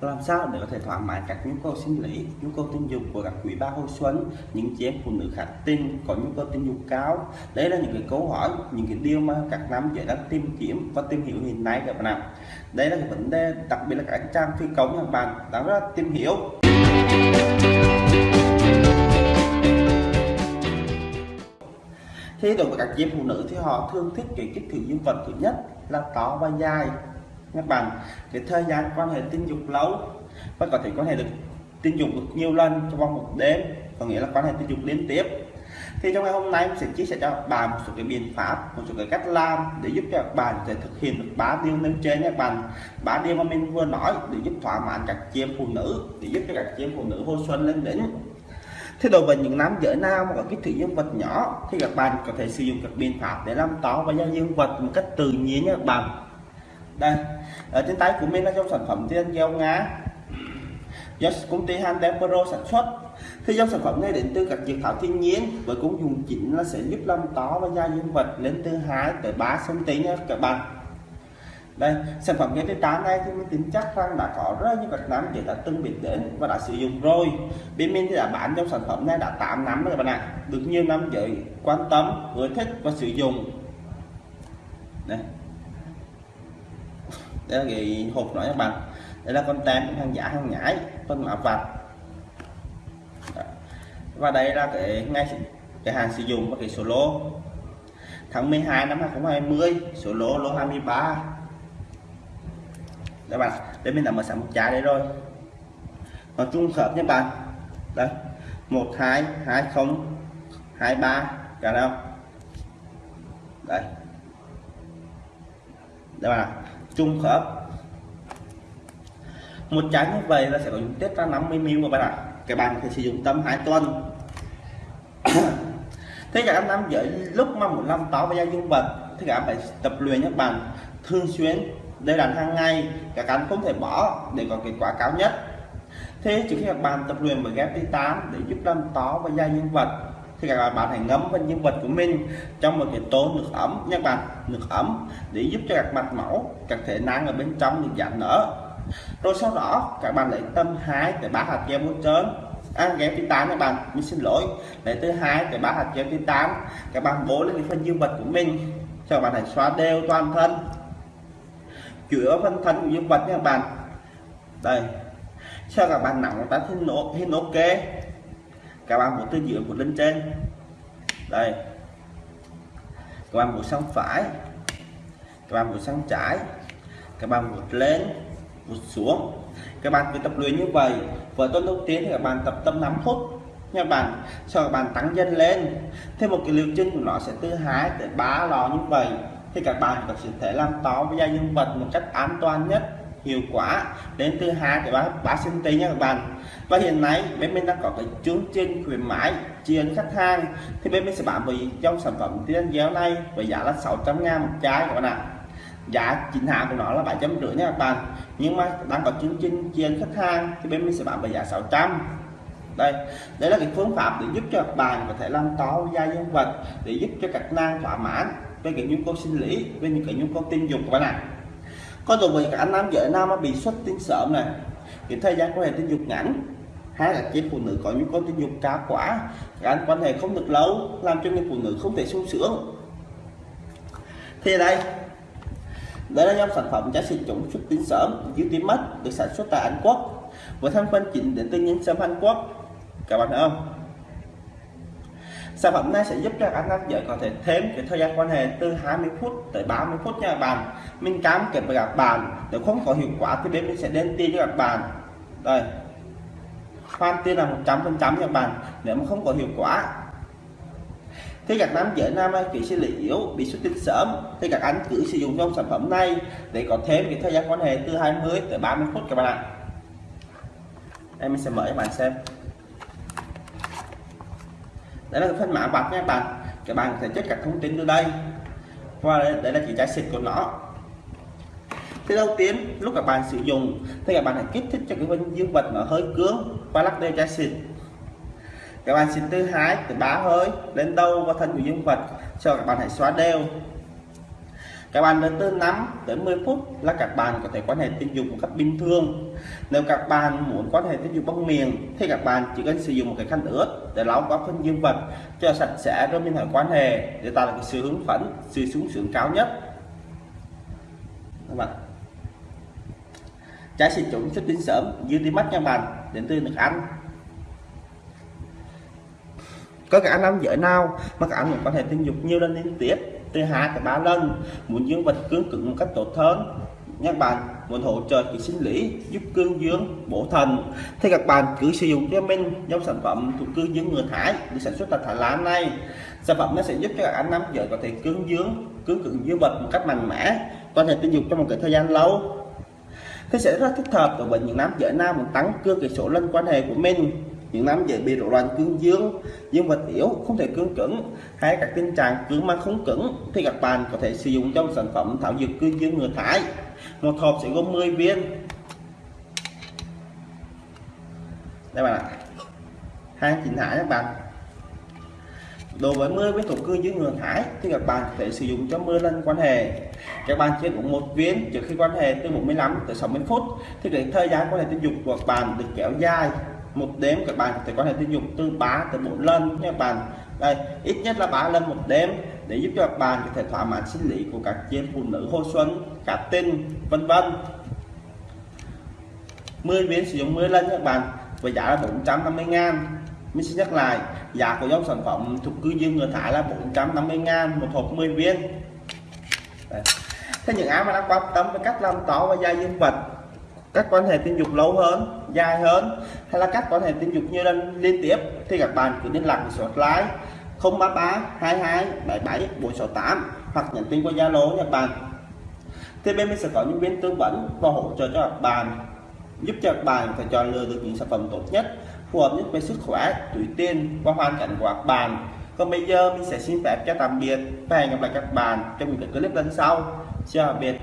làm sao để có thể thỏa mãn các nhu cầu sinh lý, nhu cầu tình dục của các quý ba hồi xuân, những chị em phụ nữ khác tình, có nhu cầu tình dục cao? Đây là những cái câu hỏi, những cái điều mà các nam giới đang tìm kiếm và tìm hiểu hiện nay các bạn ạ. Đây là cái vấn đề đặc biệt là các trang phi công các bạn đang rất tìm hiểu. Thì đối với các chị em phụ nữ thì họ thường thích cái kích thước dương vật thứ nhất là to và dài các bạn cái thời gian quan hệ tình dục lâu và có thể quan hệ được tình dục được nhiều lần trong vòng một đêm, có nghĩa là quan hệ tình dục liên tiếp. Thì trong ngày hôm nay mình sẽ chia sẻ cho các bạn một số cái biện pháp, một số cái cách làm để giúp cho các bạn có thể thực hiện được ba điều nêu trên các bạn. Ba điều mà mình vừa nói để giúp thỏa mãn các chị em phụ nữ, để giúp cho các chị em phụ nữ hồi xuân lên đỉnh. Thế đối với những nam giới nam mà có kích thước dương vật nhỏ, thì các bạn có thể sử dụng các biện pháp để làm to và giao dương vật một cách tự nhiên nhé các bạn đây, ở trên tay của mình là trong sản phẩm tiên gieo ngá do công ty Handel Pro sản xuất. Thì dòng sản phẩm này đến từ các dược thảo thiên nhiên với công dụng chính là sẽ giúp làm tó và da dương vật lên từ 2 tới 3 cm nha các bạn. Đây, sản phẩm ghép tám này thì mình tin chắc rằng đã có rất nhiều các nam chị đã từng biết đến và đã sử dụng rồi. Bên mình thì đã bán trong sản phẩm này đã 8 năm rồi các bạn ạ. Được nhiều năm giới quan tâm, ưa thích và sử dụng. Đây đây là cái hộp nói các bạn. Đây là con tem hàng giả, hàng nhái, phân mã vạch. Và đây là cái ngay cái hàng sử dụng và cái số lô. Tháng 12 năm 2020 số lô lô 23 các bạn đây mình đã mở sẵn một trái đấy rồi. Nó trung hợp nhé bạn. Đây, một, hai hai, không, hai, ba. Cả đâu đây. Đây bạn trung khớp một trái như vậy là sẽ có dung tích ra 50 ml các bạn ạ. Các bạn có thể sử dụng tầm 2 tuần. Thế cả năm giới lúc mà muốn làm táo và da dương vật, thì các bạn phải tập luyện các bạn. Thường xuyên đây là hàng ngày các anh không thể bỏ để có kết quả cao nhất. Thế trước khi các bạn tập luyện và ghép tám để giúp làm táo và da dương vật thì các bạn hãy ngấm vào nhân vật của mình trong một cái tô nước ấm nha bạn. Nước ấm để giúp cho các mạch máu các thể năng ở bên trong được giãn nở. Rồi sau đó các bạn lấy tâm 2 tới 3 hạt gel muối trơn à, thứ tám các bạn mình xin lỗi. Lấy từ 2 tới 3 hạt kê thứ tám. các bạn bố lên cái phần dương vật của mình. Cho các bạn hãy xóa đều toàn thân. Chữa phân thân của dương vật nha các bạn. Đây. Cho các bạn nặng ta thấy nốt hình ok các bạn một tư giữa của lên trên đây. Các bạn một sang phải. Các bạn một sang trái. Các bạn một lên một xuống. Các bạn cứ tập luyện như vậy. Với tuần đầu tiên thì các bạn tập tâm 5 phút. Nha bạn, sau các bạn tăng dần lên. Thêm một cái liệu chân của nó sẽ từ 2 tới 3 lò như vậy. Thì các bạn có thể làm to với da nhân vật một cách an toàn nhất hiệu quả. Đến từ 2 tới 3, 3 cm nha các bạn. Và hiện nay bên mình đang có cái chương trình khuyến mãi chiên khách hàng. Thì bên mình sẽ bán với trong sản phẩm tiên giáo này với giá là 600 ngàn một trái các bạn ạ. Giá chính hãng của nó là 750 nha các bạn. Nhưng mà đang có chương trình chiên khách hàng thì bên mình sẽ bán với giá 600 đây đây là cái phương pháp để giúp cho các bạn có thể làm to da dương vật để giúp cho các nang thỏa mãn với cái nhu cầu sinh lý với những cái nhu cầu tình dục của bạn ạ có đối với cả anh nam vợ nam bị xuất tinh sớm này thì thời gian quan hệ tình dục ngắn hay là chị phụ nữ có nhu cầu tình dục cao quá. Gắn anh quan hệ không được lâu, làm cho người phụ nữ không thể sung sướng. Thì đây đây là nhóm sản phẩm giá trị chống xuất tinh sớm dưới tím mắt được sản xuất tại Anh Quốc. Với thành phần chính đến từ nhân sâm Anh Quốc. Các bạn thấy không? Sản phẩm này sẽ giúp cho các nam giới có thể thêm cái thời gian quan hệ từ 20 phút tới 30 phút nha các bạn. Mình cam kết với các bạn, nếu không có hiệu quả thì bên mình sẽ đến tiền cho các bạn. Đây. Hoàn tiền là 100 phần trăm các bạn, nếu mà không có hiệu quả. Thì các nam giới nam kỹ sinh lý yếu, bị xuất tinh sớm, thì các anh cứ sử dụng trong sản phẩm này để có thêm cái thời gian quan hệ từ 20 tới 30 phút các bạn ạ. Em sẽ mở cho bạn xem đây là phần phân mã vạch nha các bạn. Các bạn có thể check các thông tin từ đây. Và đây là chỉ trái xịt của nó. Thì đầu tiên, lúc các bạn sử dụng, thì các bạn hãy kích thích cho cái vân dương vật nó hơi cứng và lắc đều trái xịt các bạn xịt từ hai từ ba hơi lên đầu và thân của dương vật cho các bạn hãy xóa đều các bạn đến từ 5 tới 10 phút là các bạn có thể quan hệ tình dục một cách bình thường. Nếu các bạn muốn quan hệ tình dục bằng miệng, thì các bạn chỉ cần sử dụng một cái khăn ướt để lau qua phân dương vật cho sạch sẽ rồi mình hãy quan hệ để tạo được cái sự hứng phấn, sự sung sướng cao nhất. Các bạn. Trái sinh trùng xuất tinh sớm dưới đi mắt nha bạn. Đến từ nước Anh. Có cả nam giới nào mà cả anh quan hệ tình dục nhiều lần liên tiếp? Từ hai tới 3 lần. Muốn dương vật cương cứng một cách tốt hơn. Các bạn, muốn hỗ trợ cái sinh lý, giúp cương dương, bổ thần. Thì các bạn cứ sử dụng cho mình dòng sản phẩm thuộc cương dương người Thái được sản xuất tại Thái Lan này. Sản phẩm nó sẽ giúp cho các anh nam giới có thể cương dương, cương cứng dương vật một cách mạnh mẽ, có thể tình dục trong một cái thời gian lâu. Thế sẽ rất thích hợp đối với những nam giới nam muốn tăng cương cái số lần quan hệ của mình những nam về bị rối loạn cương dương dương vật yếu không thể cương cứng. Hay các tình trạng cứng mà không cứng, thì các bạn có thể sử dụng trong sản phẩm thảo dược cương dương người thái một hộp sẽ gồm 10 viên. Đây bạn ạ. Hàng chính hãng các bạn. Đối với 10 viên thuốc cương dương người thái thì các bạn có thể sử dụng cho mưa lên quan hệ. Các bạn chỉ uống một viên trước khi quan hệ từ 45 tới 60 phút, thì để thời gian quan hệ tình dục của các bạn được kéo dài một đếm các bạn có thể có thể tình dục từ 3 tới 4 lần nha các bạn. Đây, ít nhất là 3 lần một đêm để giúp cho các bạn có thể thỏa mãn sinh lý của các chị phụ nữ hồi xuân, cả tinh vân vân. 10 viên sử dụng 10 lần các bạn, với giá là 450 ngàn. Mình xin nhắc lại, giá của dòng sản phẩm thuộc cư dương người Thái là 450 ngàn một hộp 10 viên. Đây. thế những ai mà đang quan tâm về cách làm to và da dương vật các quan hệ tình dục lâu hơn, dài hơn, hay là các quan hệ tình dục như lần liên tiếp thì các bạn cứ liên lạc với số hotline 033 22 77 468 hoặc nhắn tin qua Zalo nha bạn. Thì bên mình sẽ có những viên tư vấn và hỗ trợ cho các bạn, giúp cho các bạn phải chọn lựa được những sản phẩm tốt nhất, phù hợp nhất với sức khỏe tuổi tiền và hoàn cảnh của các bạn. Còn bây giờ mình sẽ xin phép cho tạm biệt và hẹn gặp lại các bạn trong những clip lần sau. Chào biệt.